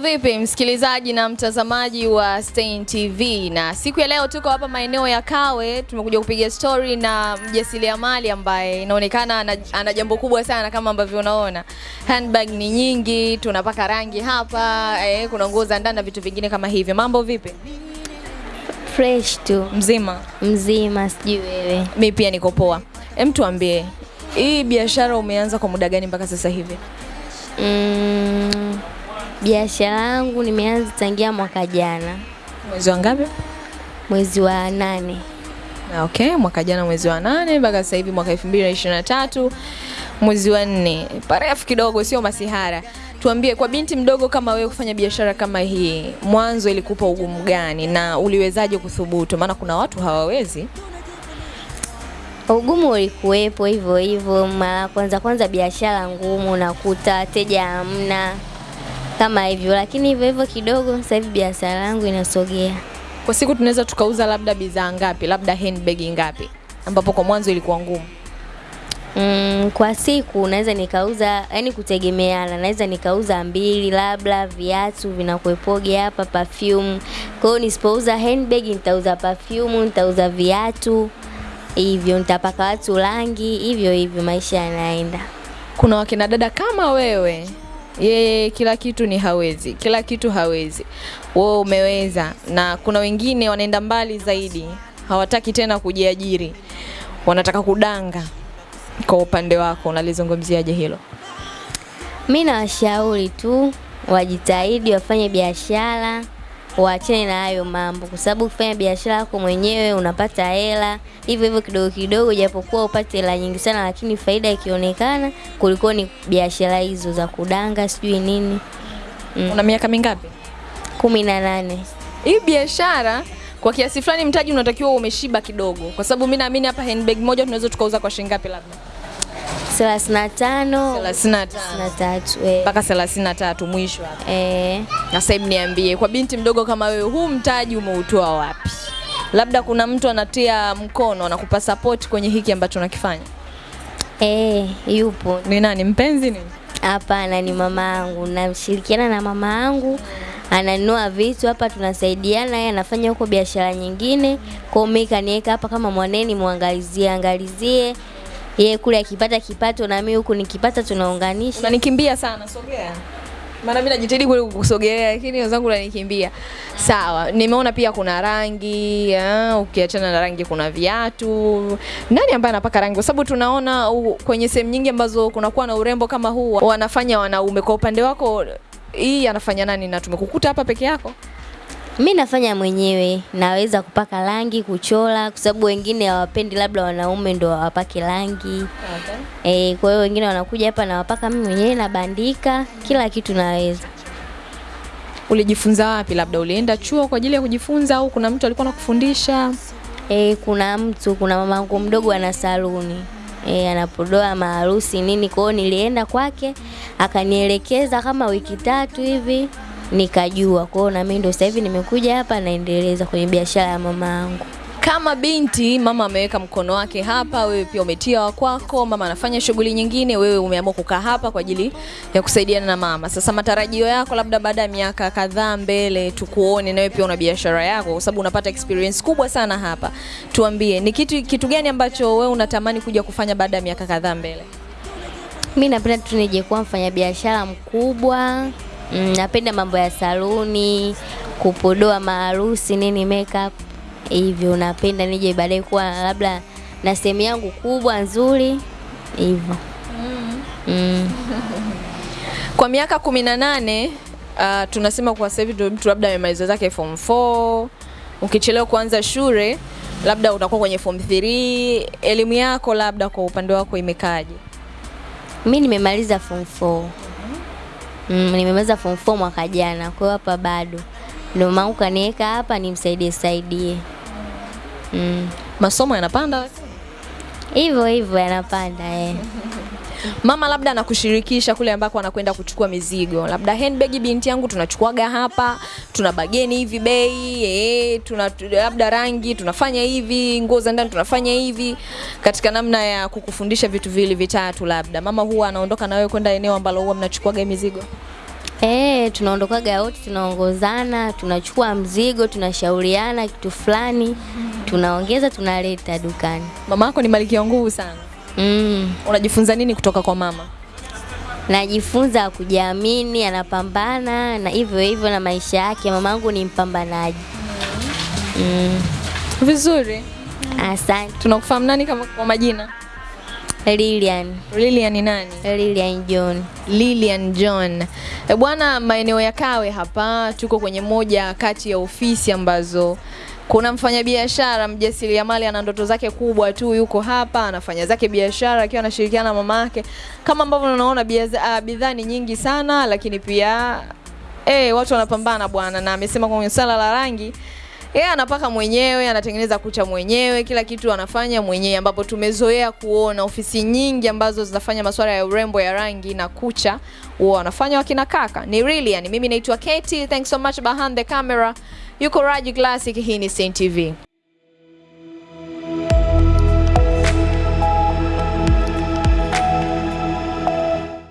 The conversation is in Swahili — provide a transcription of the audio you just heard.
vipi msikilizaji na mtazamaji wa Stein TV, na siku ya leo tuko hapa maeneo ya Kawe, tumekuja kupiga story na mjasiriamali ambaye inaonekana ana, ana jambo kubwa sana kama ambavyo unaona. Handbag ni nyingi, tunapaka rangi hapa eh, kuna nguo za ndani na vitu vingine kama hivyo. Mambo vipi? Fresh tu Mzima? mzima, sijui wewe. Mi pia niko poa. Hem, tuambie hii biashara umeanza kwa muda gani mpaka sasa hivi? Mm, biashara yangu nimeanza tangia mwaka jana Mwezi wa ngapi? mwezi wa nane. Okay, mwaka jana mwezi wa nane mpaka sasa hivi mwaka 2023 mwezi wa nne. Parefu kidogo, sio masihara. Tuambie, kwa binti mdogo kama wewe kufanya biashara kama hii, mwanzo ilikupa ugumu gani na uliwezaje kuthubutu? Maana kuna watu hawawezi. Ugumu ulikuwepo hivyo hivyo, mara kwanza kwanza biashara ngumu, nakuta wateja hamna kama hivyo, lakini hivyo hivyo kidogo, sasa hivi biashara yangu inasogea. Kwa siku tunaweza tukauza labda bidhaa ngapi, labda handbag ngapi, ambapo kwa mwanzo ilikuwa ngumu? Mm, kwa siku naweza nikauza, yani kutegemeana, naweza nikauza mbili, labda viatu vinakuepoge hapa, perfume. Kwa hiyo nisipouza handbag nitauza perfume, nitauza viatu hivyo, nitapaka watu rangi hivyo hivyo, maisha yanaenda. Kuna wakina dada kama wewe, yeye kila kitu ni hawezi, kila kitu hawezi, wewe umeweza, na kuna wengine wanaenda mbali zaidi, hawataki tena kujiajiri, wanataka kudanga. Kwa upande wako. Unalizungumziaje hilo? Mi nawashauri tu wajitahidi, wafanye biashara, waachane na hayo mambo, kwa sababu kufanya biashara yako mwenyewe unapata hela hivyo hivyo kidogo kidogo, japokuwa upate hela nyingi sana, lakini faida ikionekana kuliko ni biashara hizo za kudanga sijui nini. Mm. Una miaka mingapi? kumi na nane. Hii biashara kwa kiasi fulani mtaji unatakiwa umeshiba kidogo, kwa sababu mi naamini hapa handbag moja tunaweza tukauza kwa shilingi ngapi? Labda 35 na tatu eh. mpaka 33 mwisho hapa. Eh, Na sasa niambie, kwa binti mdogo kama wewe, huu mtaji umeutoa wapi? Labda kuna mtu anatia mkono, anakupa support kwenye hiki ambacho unakifanya. eh, yupo Ni nani? Mpenzi ni? Hapana, ni mama yangu. Namshirikiana na mama yangu, ananua vitu hapa, tunasaidiana. Yeye anafanya huko biashara nyingine, kwa mimi kaniweka hapa kama mwaneni, muangalizie angalizie. Yeye kule akipata kipato na mimi huku nikipata, tunaunganisha. Unanikimbia sana, sogea. Maana mimi najitahidi kweli kukusogelea lakini wenzangu wananikimbia. Sawa, nimeona pia kuna rangi, ukiachana na rangi kuna viatu. Nani ambaye anapaka rangi? Kwa sababu tunaona u, kwenye sehemu nyingi ambazo kunakuwa na urembo kama huu wanafanya wanaume. Kwa upande wako hii anafanya nani na tumekukuta hapa peke yako? Mimi nafanya mwenyewe, naweza kupaka rangi, kuchora, kwa sababu wengine hawapendi, labda wanaume ndo wapake rangi. okay. Eh, kwa hiyo wengine wanakuja hapa nawapaka mimi mwenyewe, nabandika, kila kitu naweza. Ulijifunza wapi? Labda ulienda chuo kwa ajili ya kujifunza au kuna mtu alikuwa anakufundisha? E, kuna mtu kuna mamangu mdogo ana saluni e, anapodoa maharusi nini, kwa hiyo nilienda kwake akanielekeza kama wiki tatu hivi nikajua. Kwa hiyo na mimi ndio sasa hivi nimekuja hapa naendeleza kwenye biashara ya mama yangu. Kama binti, mama ameweka mkono wake hapa, wewe pia umetia wa kwako, mama anafanya shughuli nyingine, wewe umeamua kukaa hapa kwa ajili ya kusaidiana na mama. Sasa matarajio yako labda baada ya miaka kadhaa mbele tukuone na wewe pia una biashara yako, kwa sababu unapata experience kubwa sana hapa. Tuambie, ni kitu kitu gani ambacho wewe unatamani kuja kufanya baada ya miaka kadhaa mbele? Mi napenda tu nije kuwa mfanyabiashara mkubwa. Mm, napenda mambo ya saluni, kupodoa maharusi nini, makeup hivyo. Napenda nije baadaye kuwa labda na sehemu yangu kubwa nzuri hivyo. Mm. Mm. Kwa miaka kumi na nane uh, tunasema kwa sasa hivi ndio mtu labda amemaliza zake form 4 ukichelewa kuanza shule labda utakuwa kwenye form 3 elimu yako labda kwa upande wako imekaaje Mi nimemaliza form 4. Mm, nimemaliza form 4 mwaka jana, kwa hiyo hapa bado. Ndio maana kaniweka hapa nimsaidie saidie. Mm. masomo yanapanda Hivyo hivyo yanapanda eh. Mama labda anakushirikisha kule ambako anakwenda kuchukua mizigo labda handbag binti yangu tunachukuaga hapa tuna bageni hivi bei eh, tuna labda rangi tunafanya hivi nguo za ndani tunafanya hivi katika namna ya kukufundisha vitu vili vitatu labda mama huwa anaondoka na wewe kwenda eneo ambalo huwa mnachukuaga mizigo Eh, tunaondokaga wote, tunaongozana, tunachukua mzigo, tunashauriana kitu fulani, tunaongeza, tunaleta dukani. Mama yako ni malkia nguvu sana. Mm. Unajifunza nini kutoka kwa mama? Najifunza kujiamini, anapambana na hivyo hivyo na maisha yake. Mamangu ni mpambanaji. Mm. Vizuri. Asante. Tunakufahamu nani kama kwa majina? Lilian. Lilian ni nani? Lilian John. Lilian John. E bwana, maeneo ya Kawe hapa tuko kwenye moja kati ya ofisi ambazo kuna mfanyabiashara mjasiriamali ana ndoto zake kubwa tu, yuko hapa anafanya zake biashara akiwa anashirikiana na mama yake. Kama ambavyo unaona ah, bidhaa ni nyingi sana, lakini pia eh, watu wanapambana bwana, na amesema kwenye sala la rangi yeye anapaka mwenyewe, anatengeneza kucha mwenyewe, kila kitu anafanya mwenyewe, ambapo tumezoea kuona ofisi nyingi ambazo zinafanya masuala ya urembo ya rangi na kucha huwa wanafanya wakina kaka. Ni really yani, mimi naitwa Katie. Thanks so much behind the camera. Yuko Raji Classic, hii ni Saint TV.